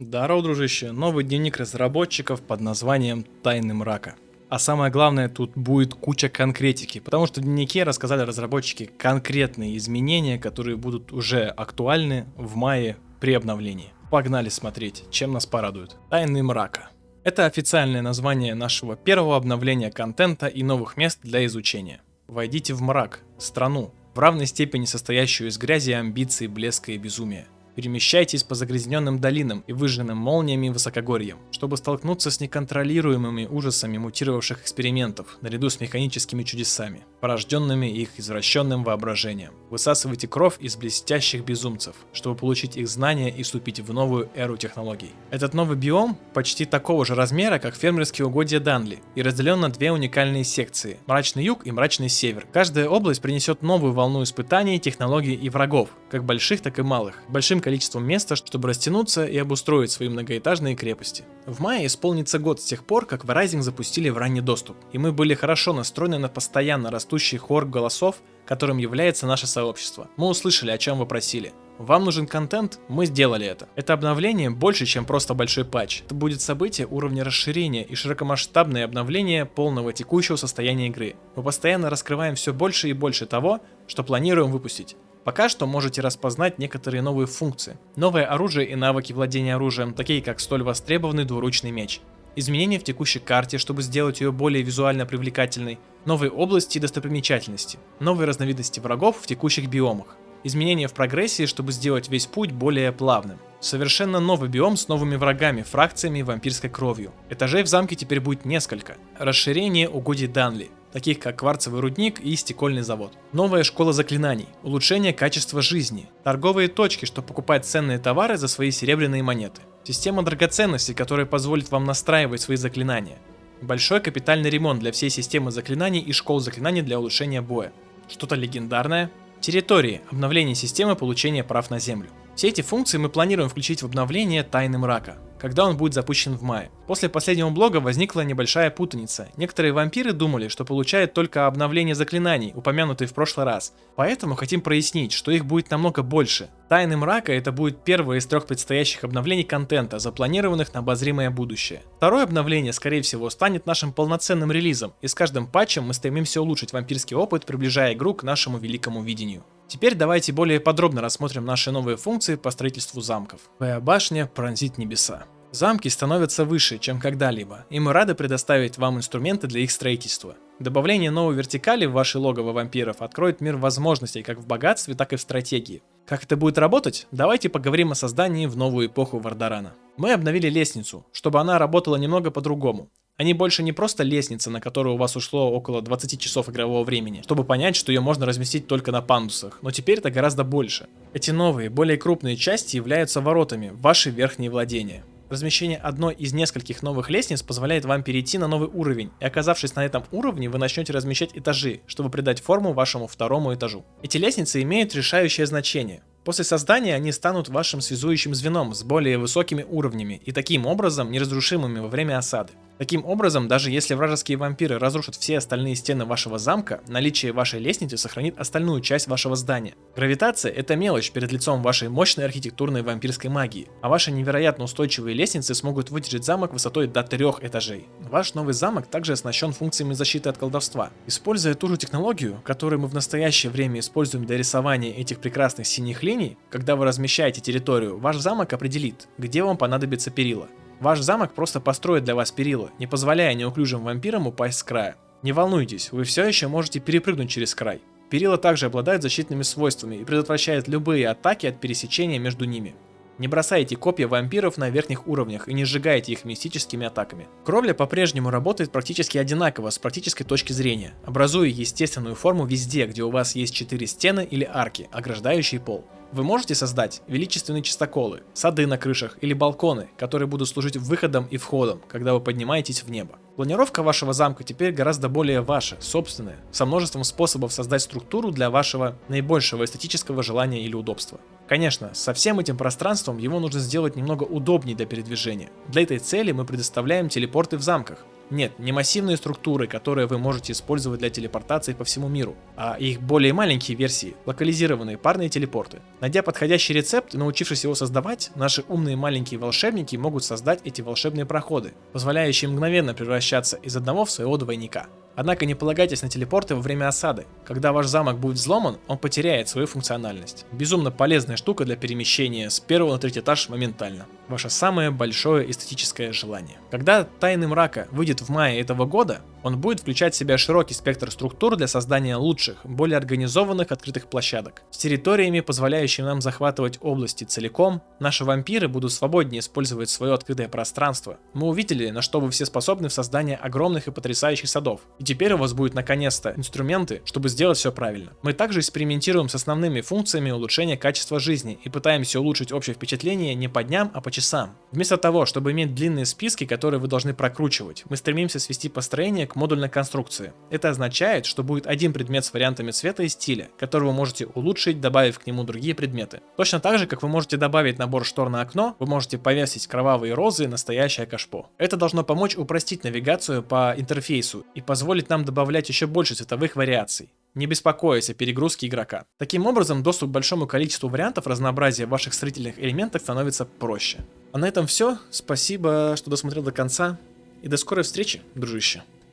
Здорово, дружище. Новый дневник разработчиков под названием «Тайны мрака». А самое главное, тут будет куча конкретики, потому что в дневнике рассказали разработчики конкретные изменения, которые будут уже актуальны в мае при обновлении. Погнали смотреть, чем нас порадует. Тайны мрака. Это официальное название нашего первого обновления контента и новых мест для изучения. Войдите в мрак, страну, в равной степени состоящую из грязи, амбиций, блеска и безумия. Перемещайтесь по загрязненным долинам и выжженным молниями высокогорьям, чтобы столкнуться с неконтролируемыми ужасами мутировавших экспериментов, наряду с механическими чудесами, порожденными их извращенным воображением. Высасывайте кровь из блестящих безумцев, чтобы получить их знания и вступить в новую эру технологий. Этот новый биом почти такого же размера, как фермерские угодья Данли, и разделен на две уникальные секции – Мрачный Юг и Мрачный Север. Каждая область принесет новую волну испытаний, технологий и врагов, как больших, так и малых. Большим количеством места, чтобы растянуться и обустроить свои многоэтажные крепости. В мае исполнится год с тех пор, как Verizon запустили в ранний доступ, и мы были хорошо настроены на постоянно растущий хор голосов, которым является наше сообщество. Мы услышали, о чем вы просили. Вам нужен контент? Мы сделали это. Это обновление больше, чем просто большой патч. Это будет событие уровня расширения и широкомасштабное обновление полного текущего состояния игры. Мы постоянно раскрываем все больше и больше того, что планируем выпустить. Пока что можете распознать некоторые новые функции. Новое оружие и навыки владения оружием, такие как столь востребованный двуручный меч. Изменения в текущей карте, чтобы сделать ее более визуально привлекательной. Новые области и достопримечательности. Новые разновидности врагов в текущих биомах. Изменения в прогрессии, чтобы сделать весь путь более плавным. Совершенно новый биом с новыми врагами, фракциями и вампирской кровью. Этажей в замке теперь будет несколько. Расширение угодий Данли таких как кварцевый рудник и стекольный завод. Новая школа заклинаний, улучшение качества жизни, торговые точки, чтобы покупать ценные товары за свои серебряные монеты, система драгоценностей, которая позволит вам настраивать свои заклинания, большой капитальный ремонт для всей системы заклинаний и школ заклинаний для улучшения боя, что-то легендарное, территории, обновление системы получения прав на землю. Все эти функции мы планируем включить в обновление Тайны Мрака когда он будет запущен в мае. После последнего блога возникла небольшая путаница. Некоторые вампиры думали, что получают только обновление заклинаний, упомянутые в прошлый раз. Поэтому хотим прояснить, что их будет намного больше. Тайны мрака это будет первое из трех предстоящих обновлений контента, запланированных на обозримое будущее. Второе обновление, скорее всего, станет нашим полноценным релизом, и с каждым патчем мы стремимся улучшить вампирский опыт, приближая игру к нашему великому видению. Теперь давайте более подробно рассмотрим наши новые функции по строительству замков. Твоя башня пронзит небеса. Замки становятся выше, чем когда-либо, и мы рады предоставить вам инструменты для их строительства. Добавление новой вертикали в ваши логово вампиров откроет мир возможностей как в богатстве, так и в стратегии. Как это будет работать? Давайте поговорим о создании в новую эпоху Вардарана. Мы обновили лестницу, чтобы она работала немного по-другому. Они больше не просто лестница, на которую у вас ушло около 20 часов игрового времени, чтобы понять, что ее можно разместить только на пандусах, но теперь это гораздо больше. Эти новые, более крупные части являются воротами в ваши верхние владения. Размещение одной из нескольких новых лестниц позволяет вам перейти на новый уровень, и оказавшись на этом уровне, вы начнете размещать этажи, чтобы придать форму вашему второму этажу. Эти лестницы имеют решающее значение. После создания они станут вашим связующим звеном с более высокими уровнями и таким образом неразрушимыми во время осады. Таким образом, даже если вражеские вампиры разрушат все остальные стены вашего замка, наличие вашей лестницы сохранит остальную часть вашего здания. Гравитация – это мелочь перед лицом вашей мощной архитектурной вампирской магии, а ваши невероятно устойчивые лестницы смогут выдержать замок высотой до трех этажей. Ваш новый замок также оснащен функциями защиты от колдовства. Используя ту же технологию, которую мы в настоящее время используем для рисования этих прекрасных синих линий, когда вы размещаете территорию, ваш замок определит, где вам понадобится перила. Ваш замок просто построит для вас перила, не позволяя неуклюжим вампирам упасть с края. Не волнуйтесь, вы все еще можете перепрыгнуть через край. Перила также обладают защитными свойствами и предотвращают любые атаки от пересечения между ними. Не бросайте копья вампиров на верхних уровнях и не сжигайте их мистическими атаками. Кровля по-прежнему работает практически одинаково с практической точки зрения, образуя естественную форму везде, где у вас есть четыре стены или арки, ограждающие пол. Вы можете создать величественные чистоколы, сады на крышах или балконы, которые будут служить выходом и входом, когда вы поднимаетесь в небо. Планировка вашего замка теперь гораздо более ваша, собственная, со множеством способов создать структуру для вашего наибольшего эстетического желания или удобства. Конечно, со всем этим пространством его нужно сделать немного удобнее для передвижения. Для этой цели мы предоставляем телепорты в замках. Нет, не массивные структуры, которые вы можете использовать для телепортации по всему миру, а их более маленькие версии, локализированные парные телепорты. Найдя подходящий рецепт и научившись его создавать, наши умные маленькие волшебники могут создать эти волшебные проходы, позволяющие мгновенно превращаться из одного в своего двойника. Однако не полагайтесь на телепорты во время осады. Когда ваш замок будет взломан, он потеряет свою функциональность. Безумно полезная штука для перемещения с первого на третий этаж моментально. Ваше самое большое эстетическое желание. Когда Тайны Мрака выйдет в мае этого года, он будет включать в себя широкий спектр структур для создания лучших, более организованных открытых площадок. С территориями, позволяющими нам захватывать области целиком, наши вампиры будут свободнее использовать свое открытое пространство. Мы увидели, на что вы все способны в создании огромных и потрясающих садов. И теперь у вас будет наконец-то инструменты, чтобы сделать все правильно. Мы также экспериментируем с основными функциями улучшения качества жизни и пытаемся улучшить общее впечатление не по дням, а по часам. Вместо того, чтобы иметь длинные списки, которые вы должны прокручивать, мы стремимся свести построение к модульной конструкции. Это означает, что будет один предмет с вариантами цвета и стиля, который вы можете улучшить, добавив к нему другие предметы. Точно так же, как вы можете добавить набор штор на окно, вы можете повесить кровавые розы и настоящее кашпо. Это должно помочь упростить навигацию по интерфейсу и позволить нам добавлять еще больше цветовых вариаций не беспокоясь о перегрузке игрока. Таким образом, доступ к большому количеству вариантов разнообразия ваших строительных элементах становится проще. А на этом все. Спасибо, что досмотрел до конца. И до скорой встречи, дружище.